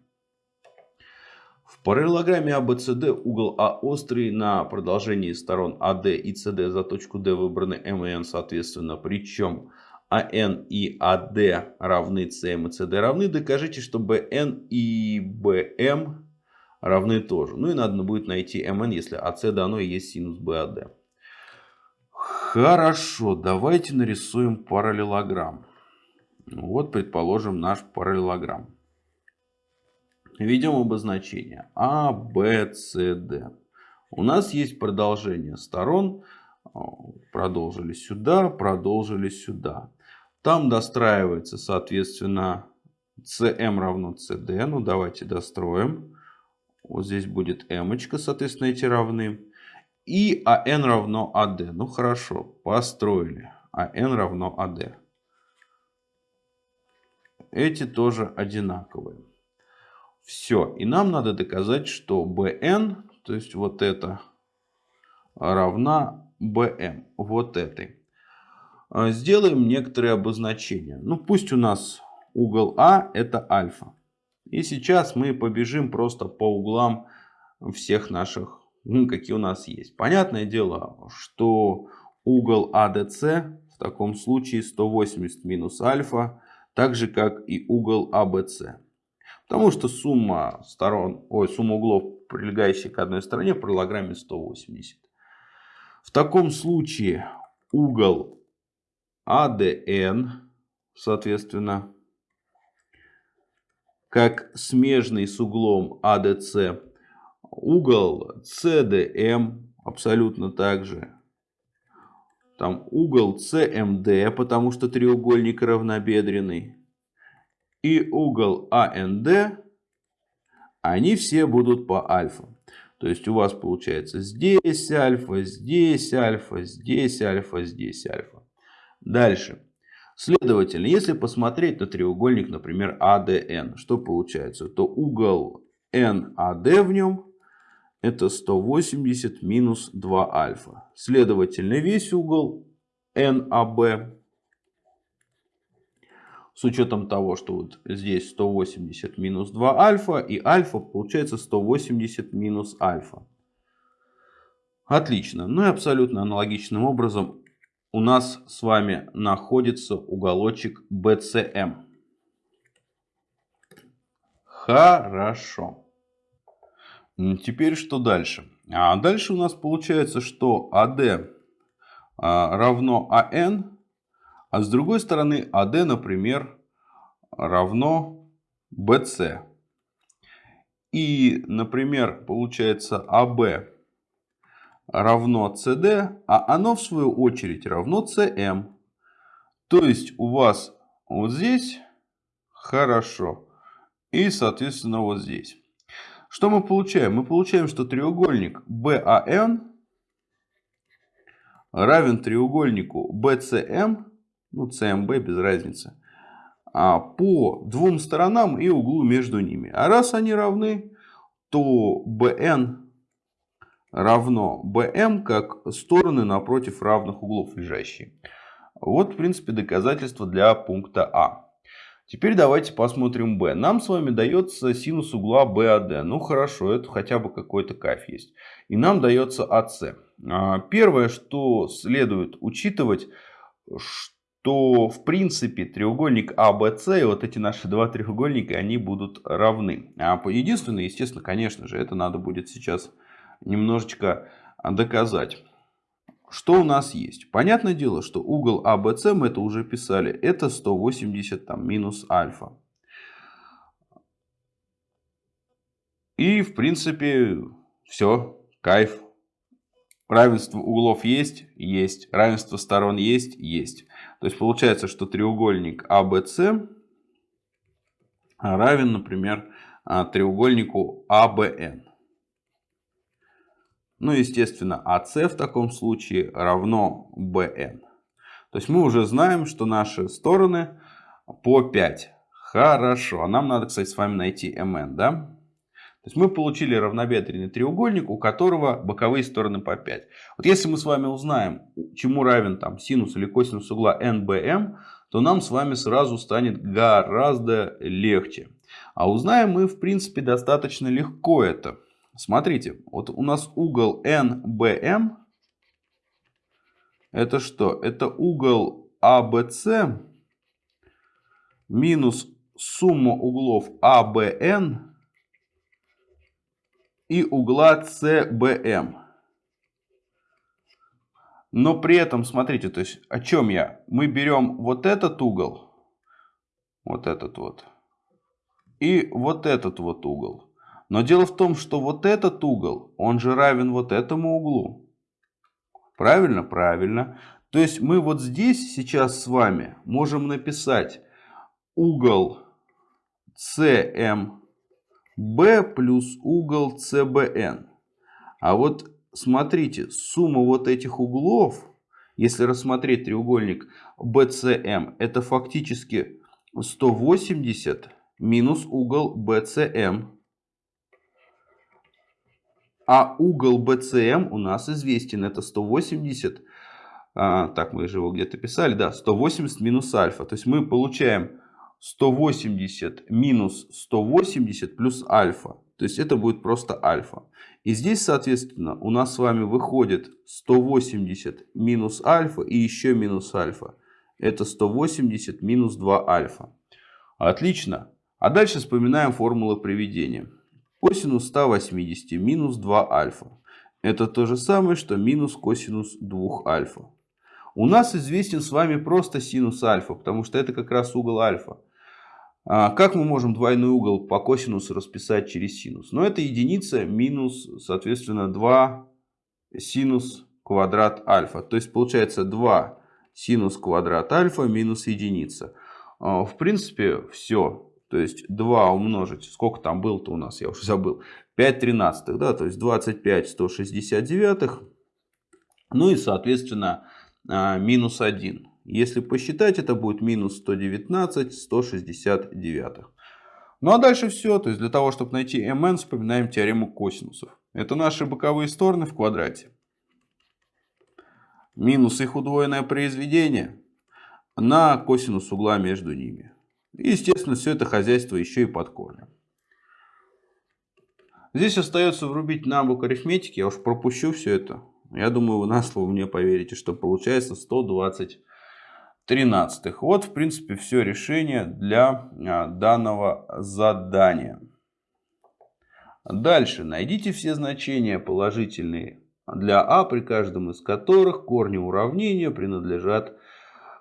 В параллелограмме ABCD угол А острый на продолжении сторон AD и CD за точку D выбраны M и N соответственно. Причем АН и АД равны CM и CD равны. Докажите, что BN и BM равны тоже. Ну и надо будет найти MN, если АС дано и есть синус BAD. Хорошо, давайте нарисуем параллелограмм. Вот, предположим, наш параллелограмм. Введем обозначение А, Б, С, Д. У нас есть продолжение сторон. Продолжили сюда, продолжили сюда. Там достраивается, соответственно, CM равно CD. Ну, давайте достроим. Вот здесь будет M, соответственно, эти равны. И AN равно AD. Ну, хорошо, построили. AN равно AD. Эти тоже одинаковые. Все. И нам надо доказать, что bn, то есть вот это, равна bm. Вот этой. А, сделаем некоторые обозначения. Ну, пусть у нас угол А это альфа. И сейчас мы побежим просто по углам всех наших, ну, какие у нас есть. Понятное дело, что угол АДС в таком случае 180 минус альфа, так же как и угол АБС. Потому что сумма сторон, ой, сумма углов, прилегающих к одной стороне, в параллелограмме 180. В таком случае угол АДН, соответственно, как смежный с углом АДС, угол CDM абсолютно так же. Там угол CMD, потому что треугольник равнобедренный и угол АНД, они все будут по альфа. То есть у вас получается здесь альфа, здесь альфа, здесь альфа, здесь альфа. Дальше. Следовательно, если посмотреть на треугольник, например, ADN, что получается? То угол NAD в нем это 180 минус 2 альфа. Следовательно, весь угол NAB с учетом того, что вот здесь 180 минус 2 альфа и альфа получается 180 минус альфа. Отлично. Ну и абсолютно аналогичным образом у нас с вами находится уголочек BCM. Хорошо. Теперь что дальше? А дальше у нас получается, что AD а, равно AN а с другой стороны, AD, например, равно BC. И, например, получается AB равно CD, а оно в свою очередь равно CM. То есть у вас вот здесь хорошо. И, соответственно, вот здесь. Что мы получаем? Мы получаем, что треугольник BAN равен треугольнику BCM ну CMB без разницы, а, по двум сторонам и углу между ними. А раз они равны, то BN равно BM как стороны напротив равных углов лежащие. Вот, в принципе, доказательство для пункта А. Теперь давайте посмотрим b. Нам с вами дается синус угла BAD. Ну хорошо, это хотя бы какой-то кайф есть. И нам дается AC. А, первое, что следует учитывать, что то в принципе треугольник ABC и вот эти наши два треугольника, они будут равны. А единственное, естественно, конечно же, это надо будет сейчас немножечко доказать. Что у нас есть? Понятное дело, что угол АБЦ, мы это уже писали, это 180 там, минус альфа. И, в принципе, все, кайф. Равенство углов есть? Есть. Равенство сторон есть? Есть. То есть, получается, что треугольник ABC равен, например, а, треугольнику ABN. Ну, естественно, AC в таком случае равно BN. То есть мы уже знаем, что наши стороны по 5. Хорошо. А нам надо, кстати, с вами найти MN, да? То есть мы получили равнобедренный треугольник, у которого боковые стороны по 5. Вот если мы с вами узнаем, чему равен там синус или косинус угла NBM, то нам с вами сразу станет гораздо легче. А узнаем мы, в принципе, достаточно легко это. Смотрите, вот у нас угол NBM. Это что? Это угол ABC минус сумма углов ABN и угла CBM. Но при этом, смотрите, то есть о чем я? Мы берем вот этот угол, вот этот вот, и вот этот вот угол. Но дело в том, что вот этот угол, он же равен вот этому углу. Правильно? Правильно. То есть мы вот здесь сейчас с вами можем написать угол CMB плюс угол CBN. А вот смотрите, сумма вот этих углов, если рассмотреть треугольник BCM, это фактически 180 минус угол BCM. А угол BCM у нас известен. Это 180. А, так, мы же его где-то писали. Да, 180 минус альфа. То есть мы получаем 180 минус 180 плюс альфа. То есть это будет просто альфа. И здесь, соответственно, у нас с вами выходит 180 минус альфа и еще минус альфа. Это 180 минус 2 альфа. Отлично. А дальше вспоминаем формулы приведения. Косинус 180 минус 2 альфа. Это то же самое, что минус косинус 2 альфа. У нас известен с вами просто синус альфа, потому что это как раз угол альфа. А как мы можем двойной угол по косинусу расписать через синус? Но ну, это единица минус, соответственно, 2 синус квадрат альфа. То есть получается 2 синус квадрат альфа минус единица. А, в принципе, все. То есть 2 умножить, сколько там было-то у нас, я уже забыл, 5 тринадцатых, да, то есть 25 169. Ну и, соответственно, а, минус 1. Если посчитать, это будет минус 119 169. Ну а дальше все. То есть для того, чтобы найти mn, вспоминаем теорему косинусов. Это наши боковые стороны в квадрате. Минус их удвоенное произведение на косинус угла между ними. И, естественно, все это хозяйство еще и под корнем. Здесь остается врубить навык арифметики. Я уж пропущу все это. Я думаю, вы на слово мне поверите, что получается 120 тринадцатых. Вот, в принципе, все решение для а, данного задания. Дальше. Найдите все значения положительные для а, при каждом из которых корни уравнения принадлежат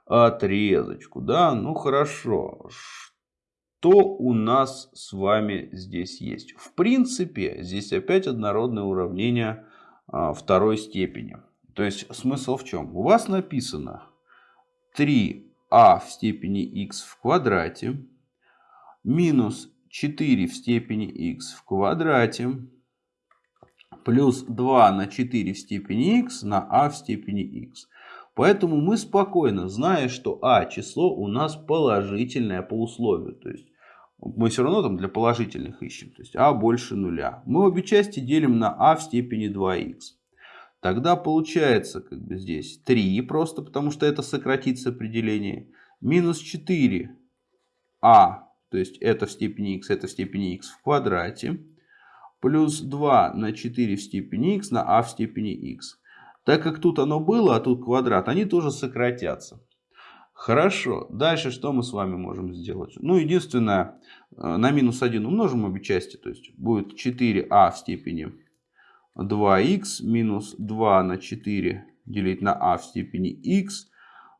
отрезочку. Да, ну хорошо. Что у нас с вами здесь есть? В принципе, здесь опять однородное уравнение а, второй степени. То есть смысл в чем? У вас написано 3а в степени x в квадрате минус 4 в степени x в квадрате плюс 2 на 4 в степени x на а в степени x. Поэтому мы спокойно, зная, что а число у нас положительное по условию. То есть мы все равно там для положительных ищем. То есть а больше нуля. Мы обе части делим на а в степени 2х. Тогда получается как бы здесь 3 просто, потому что это сократится определение. Минус 4а, то есть это в степени x, это в степени x в квадрате. Плюс 2 на 4 в степени x на а в степени x. Так как тут оно было, а тут квадрат, они тоже сократятся. Хорошо. Дальше что мы с вами можем сделать? Ну, единственное, э, на минус 1 умножим обе части. То есть будет 4а в степени 2х минус 2 на 4 делить на а в степени х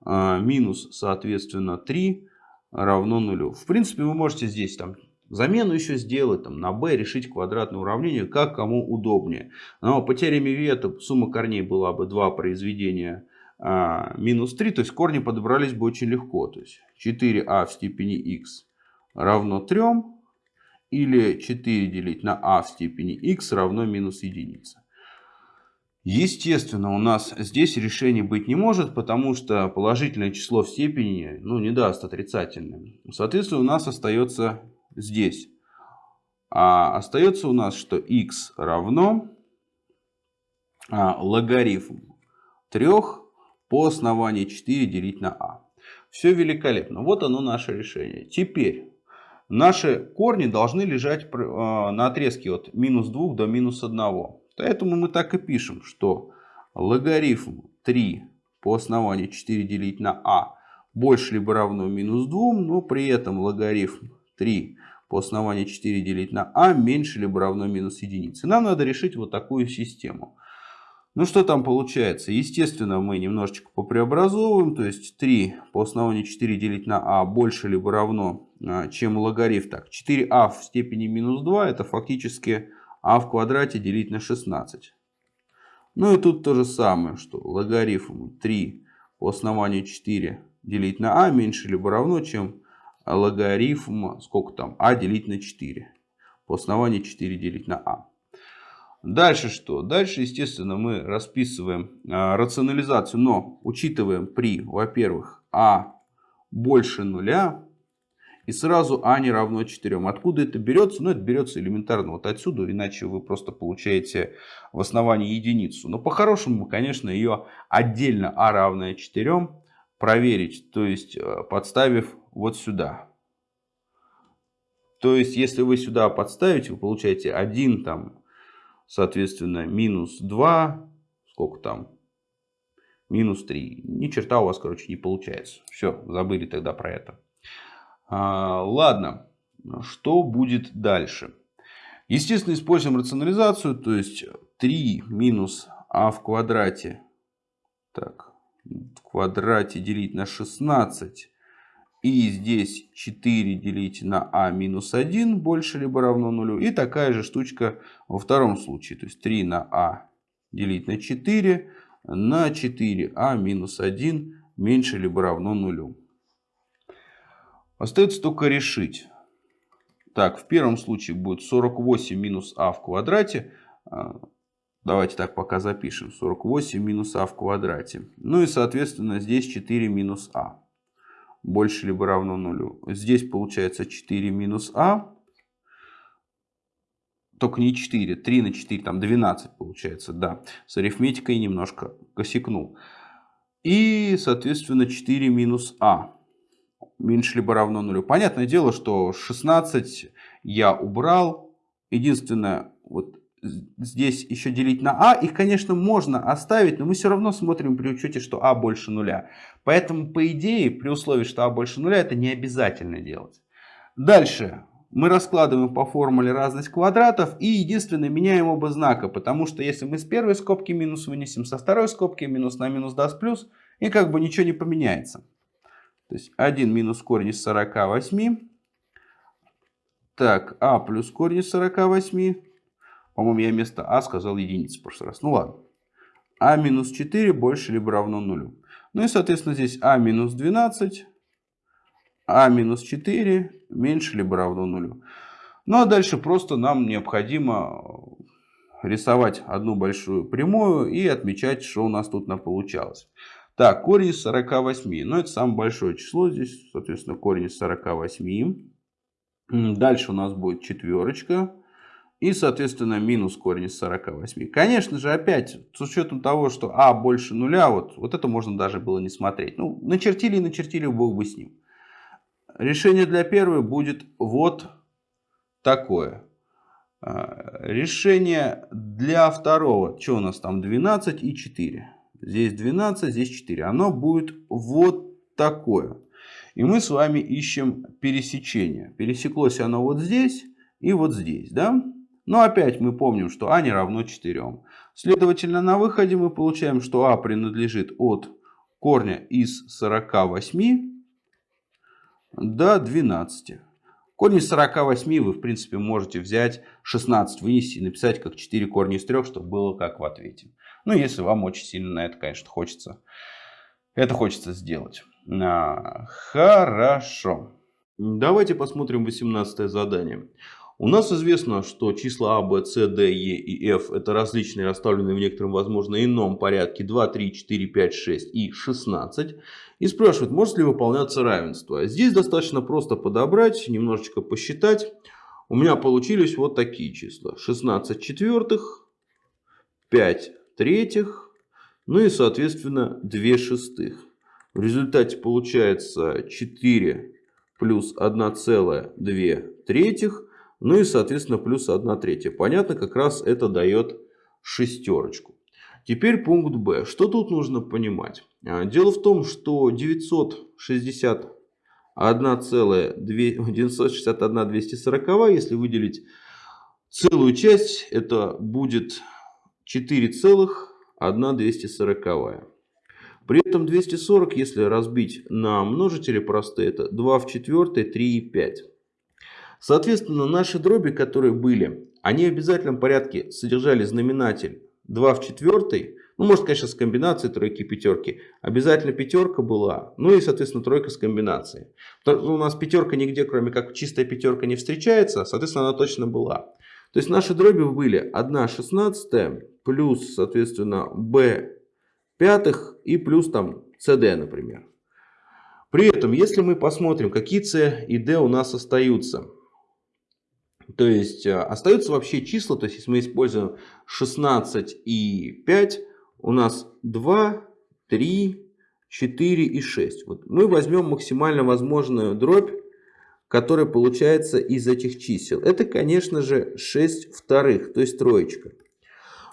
а, минус, соответственно, 3 равно нулю. В принципе, вы можете здесь там замену еще сделать, там, на b решить квадратное уравнение, как кому удобнее. Но по теореме Виета сумма корней была бы 2 произведения а, минус 3, то есть корни подобрались бы очень легко. То есть 4а в степени x равно 3, или 4 делить на а в степени x равно минус единица. Естественно, у нас здесь решение быть не может, потому что положительное число в степени ну, не даст отрицательным. Соответственно, у нас остается здесь. А остается у нас, что x равно а, логарифм 3 по основанию 4 делить на а. Все великолепно. Вот оно наше решение. Теперь наши корни должны лежать а, на отрезке от минус 2 до минус 1. Поэтому мы так и пишем, что логарифм 3 по основанию 4 делить на а больше либо равно минус 2, но при этом логарифм 3 по основанию 4 делить на а меньше либо равно минус единице. Нам надо решить вот такую систему. Ну что там получается? Естественно, мы немножечко попреобразовываем. То есть 3 по основанию 4 делить на а больше либо равно, чем логарифм. Так, 4а в степени минус 2 это фактически а в квадрате делить на 16. Ну и тут то же самое, что логарифм 3 по основанию 4 делить на а меньше либо равно, чем логарифм, сколько там, а делить на 4. По основанию 4 делить на а. Дальше что? Дальше, естественно, мы расписываем а, рационализацию, но учитываем при, во-первых, а больше нуля, и сразу а не равно 4. Откуда это берется? Ну, это берется элементарно вот отсюда, иначе вы просто получаете в основании единицу. Но по-хорошему, конечно, ее отдельно а равное 4 проверить, то есть э, подставив вот сюда. То есть, если вы сюда подставите, вы получаете 1, там, соответственно, минус 2, сколько там, минус 3. Ни черта у вас, короче, не получается. Все, забыли тогда про это. А, ладно, что будет дальше? Естественно, используем рационализацию, то есть 3 минус а в квадрате, так, в квадрате делить на 16. И здесь 4 делить на а минус 1 больше либо равно нулю. И такая же штучка во втором случае. То есть 3 на а делить на 4 на 4а минус 1 меньше либо равно нулю. Остается только решить. Так, в первом случае будет 48 минус а в квадрате. А, давайте так пока запишем. 48 минус а в квадрате. Ну и, соответственно, здесь 4 минус а. Больше либо равно нулю. Здесь получается 4 минус а. Только не 4. 3 на 4, там 12 получается. Да, с арифметикой немножко косякнул. И, соответственно, 4 минус а меньше либо равно нулю. Понятное дело, что 16 я убрал. Единственное, вот здесь еще делить на а. Их, конечно, можно оставить, но мы все равно смотрим при учете, что а больше нуля. Поэтому, по идее, при условии, что а больше нуля, это не обязательно делать. Дальше. Мы раскладываем по формуле разность квадратов и единственное меняем оба знака, потому что если мы с первой скобки минус вынесем, со второй скобки минус на минус даст плюс, и как бы ничего не поменяется. То есть 1 минус корень из 48. Так, а плюс корень из 48. По-моему, я вместо а сказал единицу в прошлый раз. Ну ладно. а минус 4 больше либо равно нулю. Ну и, соответственно, здесь а минус 12. а минус 4 меньше либо равно нулю. Ну а дальше просто нам необходимо рисовать одну большую прямую и отмечать, что у нас тут получалось. Так, корень из 48. Ну, это самое большое число здесь. Соответственно, корень из 48. Дальше у нас будет четверочка. И, соответственно, минус корень из 48. Конечно же, опять, с учетом того, что а больше нуля, вот, вот это можно даже было не смотреть. Ну, начертили и начертили, бог бы с ним. Решение для первой будет вот такое. А, решение для второго, что у нас там, 12 и 4. Здесь 12, здесь 4. Оно будет вот такое. И мы с вами ищем пересечение. Пересеклось оно вот здесь и вот здесь. Да? Но опять мы помним, что а не равно 4. Следовательно, на выходе мы получаем, что а принадлежит от корня из 48 до 12. Корень из 48 вы, в принципе, можете взять 16, вынести и написать как 4 корня из 3, чтобы было как в ответе. Ну, если вам очень сильно на это, конечно, хочется. Это хочется сделать. А, хорошо. Давайте посмотрим 18 задание. У нас известно, что числа А, Б, С, Д, Е и F это различные, расставленные в некотором, возможно, ином порядке 2, 3, 4, 5, 6 и 16. И спрашивают, может ли выполняться равенство. Здесь достаточно просто подобрать, немножечко посчитать. У меня получились вот такие числа. 16 четвертых, 5 третьих, ну и, соответственно, 2 шестых. В результате получается 4 плюс 1,2 третьих, ну и, соответственно, плюс 1 третья. Понятно, как раз это дает шестерочку. Теперь пункт Б. Что тут нужно понимать? А, дело в том, что 961 240, если выделить целую часть, это будет 4,1240. При этом 240, если разбить на множители простые, это 2 в 4, 3 и 5. Соответственно, наши дроби, которые были, они в обязательном порядке содержали знаменатель 2 в 4, ну, может, конечно, с комбинацией тройки и пятерки. Обязательно пятерка была. Ну и, соответственно, тройка с комбинацией. У нас пятерка нигде, кроме как чистая пятерка, не встречается. Соответственно, она точно была. То есть наши дроби были 1 шестнадцатая плюс, соответственно, b пятых и плюс там cd, например. При этом, если мы посмотрим, какие c и d у нас остаются. То есть э, остаются вообще числа, то есть если мы используем 16 и 5, у нас 2, 3, 4 и 6. Вот мы возьмем максимально возможную дробь, которая получается из этих чисел. Это, конечно же, 6 вторых, то есть троечка.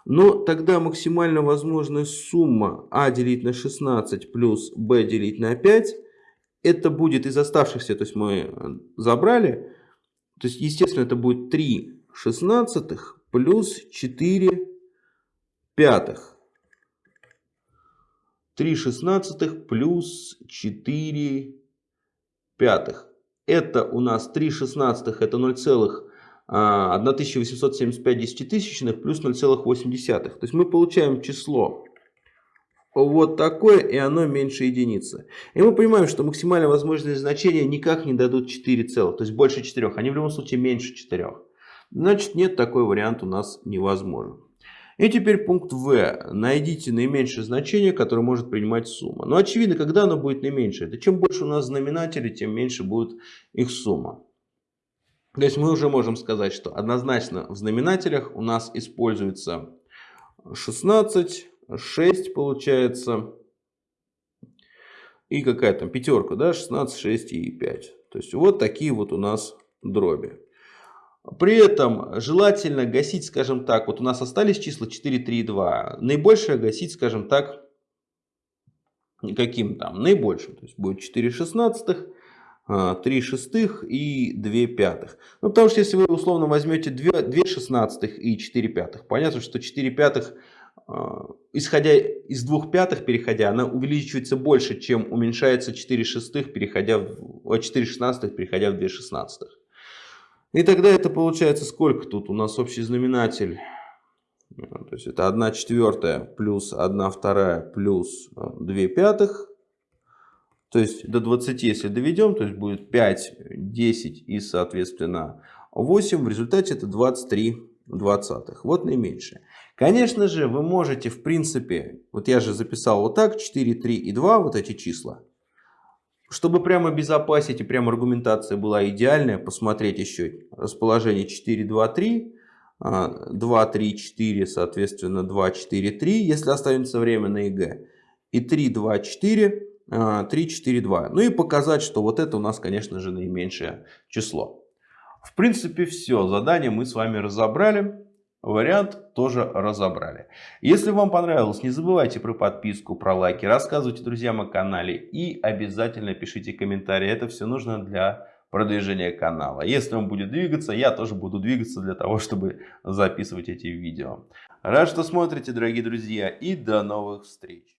Но тогда максимально возможная сумма а делить на 16 плюс b делить на 5, это будет из оставшихся, то есть мы э, забрали, то есть, естественно, это будет 3 шестнадцатых плюс 4 пятых. 3 шестнадцатых плюс 4 пятых. Это у нас 3 шестнадцатых, это 0,1875 десятитысячных плюс 0,8. То есть мы получаем число вот такое, и оно меньше единицы. И мы понимаем, что максимально возможные значения никак не дадут 4 целых, то есть больше 4. Они в любом случае меньше 4. Значит, нет, такой вариант у нас невозможен. И теперь пункт В. Найдите наименьшее значение, которое может принимать сумма. Но очевидно, когда оно будет наименьшее? Это чем больше у нас знаменателей, тем меньше будет их сумма. То есть мы уже можем сказать, что однозначно в знаменателях у нас используется 16, 6 получается. И какая там пятерка, да, 16, 6 и 5. То есть вот такие вот у нас дроби. При этом желательно гасить, скажем так, вот у нас остались числа 4, 3 и 2. Наибольшее гасить, скажем так, каким там? Наибольшим. То есть будет 4 шестнадцатых, 3 шестых и 2 пятых. Ну, потому что если вы условно возьмете 2, 2 шестнадцатых и 4 пятых, понятно, что 4 пятых а, исходя из двух пятых, переходя, она увеличивается больше, чем уменьшается 4 шестых, переходя в 4 шестнадцатых, переходя в 2 шестнадцатых. И тогда это получается сколько тут? У нас общий знаменатель. То есть это 1 четвертая плюс 1 вторая плюс 2 пятых. То есть до 20, если доведем, то есть будет 5, 10 и, соответственно, 8. В результате это 23 двадцатых. Вот наименьшее. Конечно же, вы можете, в принципе, вот я же записал вот так, 4, 3 и 2, вот эти числа. Чтобы прямо обезопасить и прямо аргументация была идеальная, посмотреть еще расположение 4, 2, 3. 2, 3, 4, соответственно, 2, 4, 3, если останется время на ЕГЭ. И 3, 2, 4, 3, 4, 2. Ну и показать, что вот это у нас, конечно же, наименьшее число. В принципе, все. Задание мы с вами разобрали. Вариант тоже разобрали. Если вам понравилось, не забывайте про подписку, про лайки, рассказывайте друзьям о канале и обязательно пишите комментарии. Это все нужно для продвижения канала. Если он будет двигаться, я тоже буду двигаться для того, чтобы записывать эти видео. Рад, что смотрите, дорогие друзья, и до новых встреч!